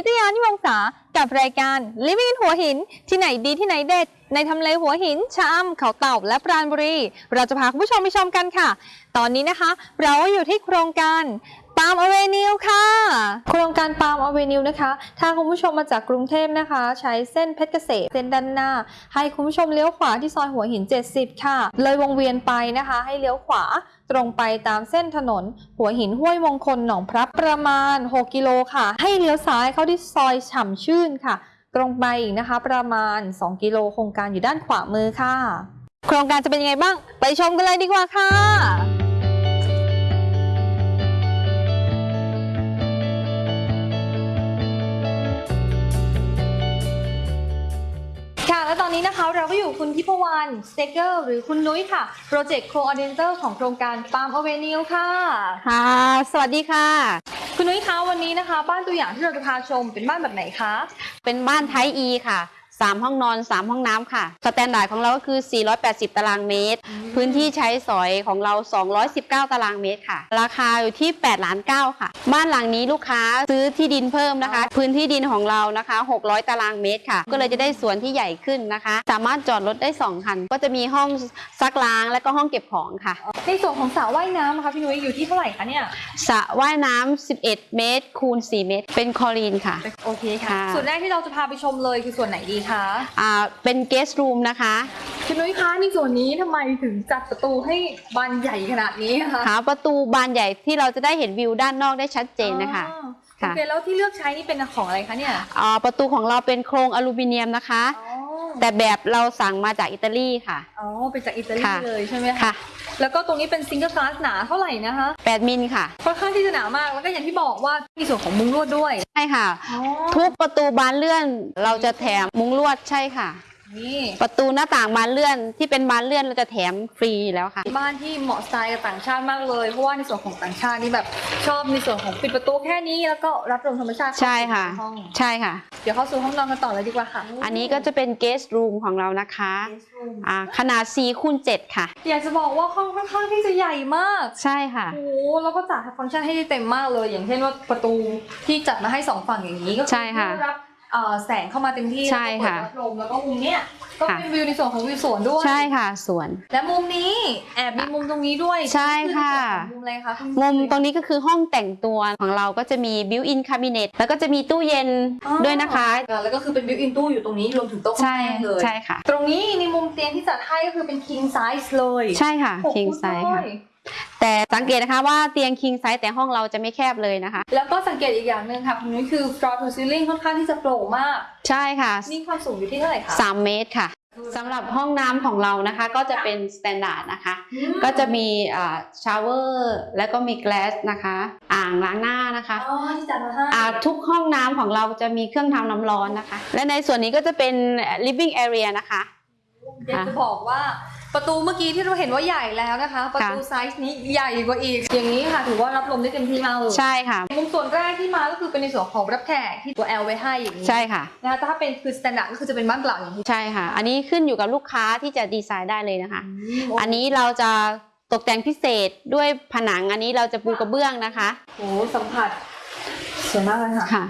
นิตยานิวงศากับรายการ Living in หัวหิน ที่ไหนดีที่ไหนเด็ด ในทำเลหัวหินชะอำเขาเต่าและปราณบุรี เราจะพาคุณผู้ชมไปชมกันค่ะ ตอนนี้นะคะ เราอยู่ที่โครงการ ปาล์มอเวนิวค่ะ โครงการปาล์มอเวนิวนะคะ ถ้าคุณผู้ชมมาจากกรุงเทพนะคะ ใช้เส้นเพชรเกษมเส้นด้านหน้า ให้คุณผู้ชมเลี้ยวขวาที่ซอยหัวหิน 70 ค่ะ เลยวงเวียนไปนะคะ ให้เลี้ยวขวาตรงไปตามเส้นถนน หัวหินห้วยมงคลหนองพระประมาณ 6 กิโลค่ะ ให้เลี้ยวซ้ายเข้าที่ซอยฉ่ำชื่นค่ะ ตรงไปอีกนะคะ ประมาณ 2 กิโลโครงการอยู่ด้านขวามือค่ะ โครงการจะเป็นยังไงบ้าง ไปชมกันเลยดีกว่าค่ะ และตอนนี้นะคะเราก็อยู่คุณทิพวรรณสเตเกอร์หรือคุณนุ้ยค่ะ project coordinator ของโครงการ Palm Avenue ค่ะ ค่ะ สวัสดีค่ะ คุณนุ้ยคะวันนี้นะคะ บ้านตัวอย่างที่เราจะพาชมเป็นบ้านแบบไหนคะ เป็นบ้าน Type E ค่ะ 3 ห้องนอน 3 ห้องน้ำค่ะ standard ของเราก็คือ 480 ตารางเมตร พื้นที่ใช้สอยของเรา 219 ตารางเมตรค่ะ ราคาอยู่ที่8ล้าน9ค่ะ บ้านหลังนี้ลูกค้าซื้อที่ดินเพิ่มนะคะ พื้นที่ดินของเรานะคะ 600 ตารางเมตรค่ะ ก็เลยจะได้สวนที่ใหญ่ขึ้นนะคะ สามารถจอดรถได้2คัน ก็จะมีห้องซักล้างและก็ห้องเก็บของค่ะ ในส่วนของสระว่ายน้ำนะคะพี่นุ้ยอยู่ที่เท่าไหร่คะเนี่ยสระว่ายน้ำ 11 เมตรคูณ 4 เมตร เป็นคลอรีนค่ะ โอเคค่ะ ค่ะ ส่วนแรกที่เราจะพาไปชมเลยคือส่วนไหนดีคะอ่าเป็นเกสต์รูมนะคะคุณนุ้ยคะในส่วนนี้ทำไมถึงจัดประตูให้บานใหญ่ขนาดนี้คะหาประตูบานใหญ่ที่เราจะได้เห็นวิวด้านนอกได้ชัดเจนนะคะอ๋อโอค่ะเคแล้วที่เลือกใช้นี่เป็นของอะไรคะเนี่ยอ่าประตูของเราเป็นโครงอลูมิเนียมนะคะ อ๋อแต่แบบเราสั่งมาจากอิตาลีค่ะ อ๋อเป็นจากอิตาลีค่ะ เลยใช่ไหมคะ ค่ะ แล้วก็ตรงนี้เป็นซิงเกิลกลาสหนาเท่าไหร่นะคะ 8 มิลค่ะ ค่อนข้างที่จะหนามาก แล้วก็อย่างที่บอกว่ามีส่วนของมุ้งลวดด้วย ใช่ค่ะอ๋อทุกประตูบานเลื่อนเราจะแถมมุ้งลวดใช่ค่ะ นี่ประตูหน้าต่างบานเลื่อนที่เป็นบานเลื่อนเราจะแถมฟรีแล้วค่ะ บ้านที่เหมาะสไตล์กับต่างชาติมากเลย เพราะว่าในส่วนของต่างชาตินี่แบบชอบในส่วนของปิดประตูแค่นี้แล้วก็รับลมธรรมชาติเข้าใช่ค่ะ สู่ห้องใช่ค่ะ เดี๋ยวเข้าสู่ห้องนอนกันต่อเลยดีกว่าค่ะอันนี้ก็จะเป็นเกสต์รูมของเรานะคะ Guest room อ่าขนาด4คูณ7ค่ะ อยากจะบอกว่าห้องค่อนข้างที่จะใหญ่มากใช่ค่ะ โอ้โหแล้วก็จัดฟังก์ชันให้ได้เต็มมากเลย อย่างเช่นว่าประตูที่จัดมาให้สองฝั่งอย่างนี้ก็อใช่ค่ะได้รับเอ่อ แสงเข้ามาเต็มที่ใช่ค่ะแล้วก็เปิดรับลมแล้วก็มุมเนี้ยก็ค่ะเป็นวิวในส่วนของวิวสวนด้วยใช่ค่ะสวน และมุมนี้แอบมีมุมตรงนี้ด้วยใช่ค่ะอในส่วนของมุมอะไรคะคุณมุมตรงนี้ก็คือห้องแต่งตัวของเราก็จะมี built-in cabinet แล้วก็จะมีตู้เย็นอ๋อด้วยนะคะอ่าแล้วก็คือเป็นบิวอินตู้อยู่ตรงนี้รวมถึงโต๊ะข้างใช่แป้งเลยใช่ค่ะ ตรงนี้ในมุมเตียงที่จัดให้ก็คือเป็น king size เลย ใช่ค่ะหก king ฟุต size ด้วค่ะย แต่สังเกตนะคะว่าเตียง king size แต่ห้องเราจะไม่แคบเลยนะคะ แล้วก็สังเกตอีกอย่างหนึ่งค่ะคุณนุ้ยคือ floor to ceiling ค่อนข้างที่จะโปร่งมาก ใช่ค่ะ นี่ความสูงอยู่ที่เท่าไหร่คะ3เมตรค่ะสำหรับห้องน้ำของเรานะคะก็จะเป็น standard นะคะอืมก็จะมีชาวเวอร์แล้วก็มี glass นะคะ อ่างล้างหน้านะคะอ๋อที่จัดมาให้อ่าทุกห้องน้ำของเราจะมีเครื่องทำน้ำร้อนนะคะ และในส่วนนี้ก็จะเป็น living area นะคะอยากจะบอกว่า ประตูเมื่อกี้ที่เราเห็นว่าใหญ่แล้วนะคะ ประตูไซส์นี้ใหญ่กว่าอีก อย่างนี้ค่ะถือว่ารับลมได้เต็มที่มากเลยใช่ค่ะ มุมส่วนแรกที่มาก็คือเป็นในส่วนของรับแขกที่ตัว L ไว้ให้อย่างนี้ใช่ค่ะนะคะแต่ถ้าเป็นคือ standard ก็คือจะเป็นบ้านเปล่าอย่างนี้ใช่ค่ะ อันนี้ขึ้นอยู่กับลูกค้าที่จะดีไซน์ได้เลยนะคะมอันนี้เราจะตกแต่งพิเศษด้วยผนังอันนี้เราจะปูกระเบื้องนะคะโอ้โหสัมผัสสวยมากเลยค่ะค่ะ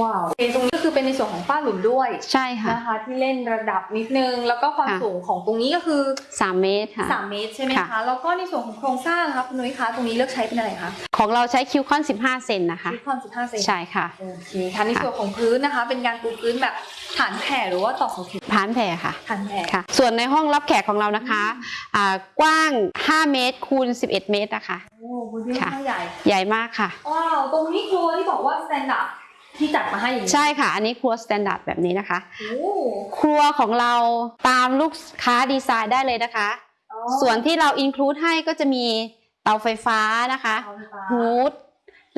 ว้าวโอเคตรงนี้ก็คือเป็นในส่วนของฝ้าหลุมด้วยใช่ค่ะนะคะที่เล่นระดับนิดนึง แล้วก็ความค่ะสูงของตรงนี้ก็คือ 3 เมตรค่ะ3เมตรใช่ไหมค่ะคะแล้วก็ในส่วนของโครงสร้างนะคะคุณนุ้ยคะตรงนี้เลือกใช้เป็นอะไรคะของเราใช้คิวคอน 15 เซนนะคะที่ความ15 เซนใช่ค่ะโอเคค่ะในส่วนของพื้นนะคะ เป็นการปูพื้นแบบฐานแผ่หรือว่าตอกเสาเข็มฐานแผ่ค่ะฐานแผ่ค่ะส่วนในห้องรับแขกของเรานะคะอ่ากว้าง 5 เมตรคูณ 11 เมตรนะคะโอ้พื้นที่ค่อนข้างใหญ่ใหญ่มากค่ะว้าวตรงนี้ครัวที่บอกว่า standard ที่จัดมาให้อย่างนี้ใช่ค่ะ อันนี้ครัว standard แบบนี้นะคะ โอ้ครัวของเราตามลูกค้าดีไซน์ได้เลยนะคะ อ๋อส่วนที่เรา include ให้ก็จะมีเตาไฟฟ้านะคะเอาไฟฟ้า hood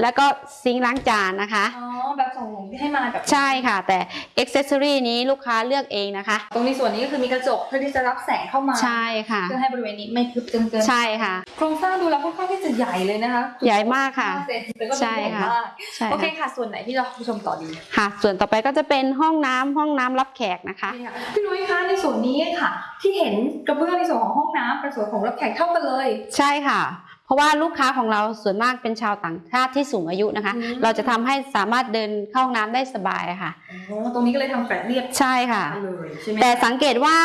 แล้วก็ซิงค์ล้างจานนะคะ อ๋อแบบส่งที่ ให้มาแบบใช่ค่ะ แต่อ็อกเซสซอรี่นี้ลูกค้าเลือกเองนะคะ ตรงนี้ส่วนนี้ก็คือมีกระจกเพื่อที่จะรับแสงเข้ามาใช่ค่ะเพื่อให้บริเวณนี้ไม่ทึบจนเกินใช่ค่ะ โครงสร้างดูแล้วค่อนข้างที่จะใหญ่เลยนะคะ ใหญ่มากค่ะห้าเซนแต่ก็ดูใช่ใหญ่ค่ะมากใช่โอเคค่ะค่ะ ส่วนไหนที่เราผู้ชมต่อดีค่ะ ส่วนต่อไปก็จะเป็นห้องน้ำห้องน้ำรับแขกนะคะนี่ค่ะพี่นุ้ยคะในส่วนนี้ค่ะ ที่เห็นกระเบื้องในส่วนของห้องน้ำกับส่วนของรับแขกเท่ากันเลย ใช่ค่ะ เพราะว่าลูกค้าของเราส่วนมากเป็นชาวต่างชาติที่สูงอายุนะคะอืมเราจะทำให้สามารถเดินเข้าห้องน้ำได้สบายค่ะอ๋อตรงนี้ก็เลยทำแฝดเรียบใช่ค่ะเลยใช่ไหมแต่สังเกตว่า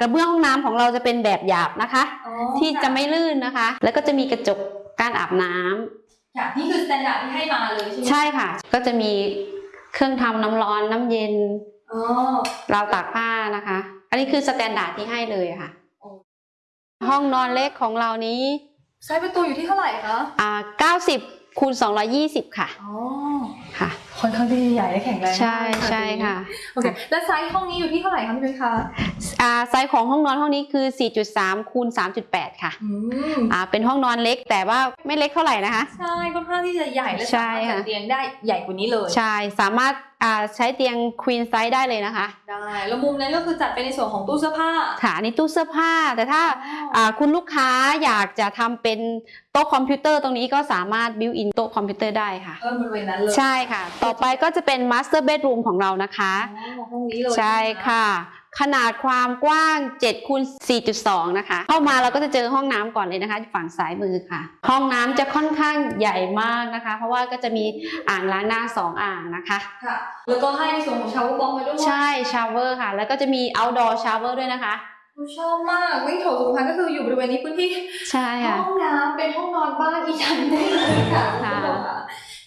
กระเบื้องห้องน้ำของเราจะเป็นแบบหยาบนะคะอ๋อที่จะไม่ลื่นนะคะ แล้วก็จะมีกระจกกั้นอาบน้ำค่ะนี่คือ standard ที่ให้มาเลยใช่ไหมใช่ค่ะ ก็จะมีเครื่องทำน้ำร้อนน้ำเย็นอ๋อราวตากผ้านะคะ อันนี้คือ standard ที่ให้เลยค่ะโอ้ห้องนอนเล็กของเรานี้ ไซส์ประตูอยู่ที่เท่าไหร่คะอ่า90คูณ220 ค่ะอ๋อค่ะค่อนข้างที่ใหญ่และแข็งแรงมากใช่ใช่ค่ะโอเคแล้วไซส์ห้องนี้อยู่ที่เท่าไหร่คะพี่นุ้ยคะอ่าไซส์ของห้องนอนห้องนี้คือ 4.3คูณ3.8 ค่ะอืมอ่าเป็นห้องนอนเล็กแต่ว่าไม่เล็กเท่าไหร่นะคะ ใช่ค่อนข้างที่จะใหญ่และใช่สามารถค่ะจัดเตียงได้ใหญ่กว่านี้เลย ใช่สามารถอ่าใช้เตียง queen size ได้เลยนะคะ ได้ แล้วมุมนั้นก็คือจัดเป็นในส่วนของตู้เสื้อผ้าค่ะอันนี้ตู้เสื้อผ้า แต่ถ้าอ่าคุณลูกค้าอยากจะทำเป็นโต๊ะคอมพิวเตอร์ตรงนี้ก็สามารถ built-in โต๊ะคอมพิวเตอร์ได้ค่ะเออบริเวณนั้นเลย ใช่ค่ะ ต่อไปก็จะเป็น master bedroom ของเรานะคะอ๋อห้องนี้เลยใช่ค่ะ ขนาดความกว้าง7คูณ4.2 นะคะ เข้ามาเราก็จะเจอห้องน้ำก่อนเลยนะคะ ฝั่งซ้ายมือค่ะ ห้องน้ำจะค่อนข้างใหญ่มากนะคะ เพราะว่าก็จะมีอ่างล้างหน้า 2 อ่างนะคะค่ะแล้วก็ให้ในส่วนของ shower box มาด้วยใช่ shower ค่ะ แล้วก็จะมี outdoor shower ด้วยนะคะหนูชอบมากวิ่งโถสุขภัณฑ์ก็คืออยู่บริเวณนี้พื้นที่ใช่ค่ะห้องน้ำเป็นห้องนอนบ้านอีฉันได้เลยค่ะค่ะณผู้ชมค่ะ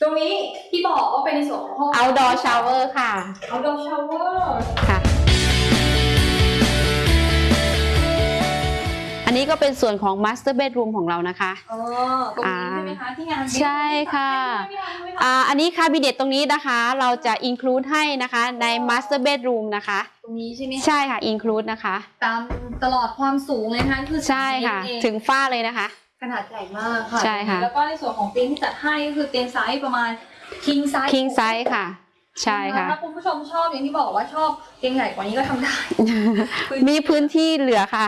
ตรงนี้ที่บอกว่าเป็นในส่วนของห้อง outdoor shower ค่ะ outdoor shower ค่ะ อันนี้ก็เป็นส่วนของ master bedroom ของเรานะคะอ๋อตรงนี้ใช่ไหมคะที่งานใช่ค่ะใช่ไหมคะอ่าอันนี้คาบิเนตตรงนี้นะคะเราจะ include ให้นะคะใน master bedroom นะคะ ตรงนี้ใช่ไหมคะใช่ค่ะ include นะคะ ตามตลอดความสูงเลยนะคะคือใช่ค่ะเองถึงฝ้าเลยนะคะ ขนาดใหญ่มากค่ะใช่ค่ะ แล้วก็ในส่วนของเตียงที่จัดให้ก็คือเตียงไซส์ประมาณ king size king size ค่ะใช่ค่ะถ้าคุณผู้ชมชอบอย่างที่บอกว่าชอบเตียงใหญ่กว่านี้ก็ทำได้ มีพื้นที่เหลือค่ะ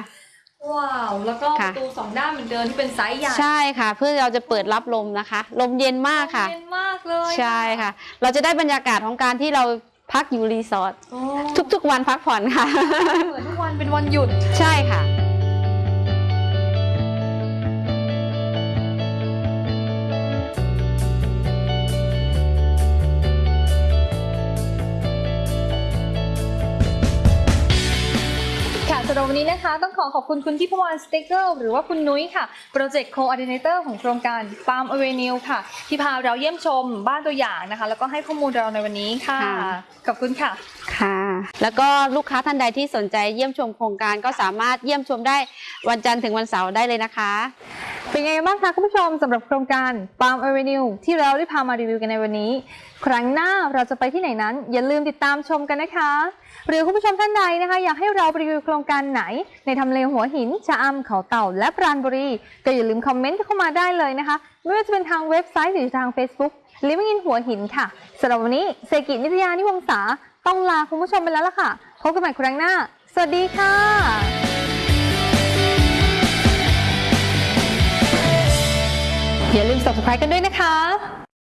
ว้าว แล้วก็ปค่ะ ระตูสองด้านเหมือนเดิมที่เป็นไซส์ใหญ่ใช่ค่ะ เพื่อเราจะเปิดรับลมนะคะ ลมเย็นมากค่ะ เย็นมากเลยใช่ค่ะ เราจะได้บรรยากาศของการที่เราพักอยู่รีสอร์ทโอ้ทุกๆวันพักผ่อนค่ะเหมือนทุกวันเป็นวันหยุด ใช่ค่ะ วันนี้นะคะต้องขอขอบคุณคุณทิพวรรณสเตเกอร์หรือว่าคุณนุ้ยค่ะโปรเจกต์โคอ r d ดิเนเตอร์ของโครงการ Farm Avenue ค่ะ ที่พาเราเยี่ยมชมบ้านตัวอย่างนะคะ แล้วก็ให้ข้อมูลเราในวันนี้ค่ะ ค่ะ ขอบคุณค่ะ ค่ะ แล้วก็ลูกค้าท่านใดที่สนใจเยี่ยมชมโครงการก็สามารถเยี่ยมชมได้วันจันทร์ถึงวันเสาร์ได้เลยนะคะ เป็นไงบ้างคะคุณผู้ชมสำหรับโครงการ Farm Avenue ที่เราได้พามารีวิวกันในวันนี้ ครั้งหน้าเราจะไปที่ไหนนั้น อย่าลืมติดตามชมกันนะคะ หรือคุณผู้ชมท่านใดนะคะ อยากให้เราไปรีวิวโครงการไหน ในทำเลหัวหินชะอำเขาเต่า และปราณบุรี ก็อย่าลืมคอมเมนต์เข้ามาได้เลยนะคะ ไม่ว่าจะเป็นทางเว็บไซต์หรือทาง Facebook Living in หัวหินค่ะสำหรับวันนี้เซกินิตยานิวงศาต้องลาคุณผู้ชมไปแล้วล่ะค่ะพบกันใหม่ครั้งหน้า สวัสดีค่ะ อย่าลืม subscribe กันด้วยนะคะ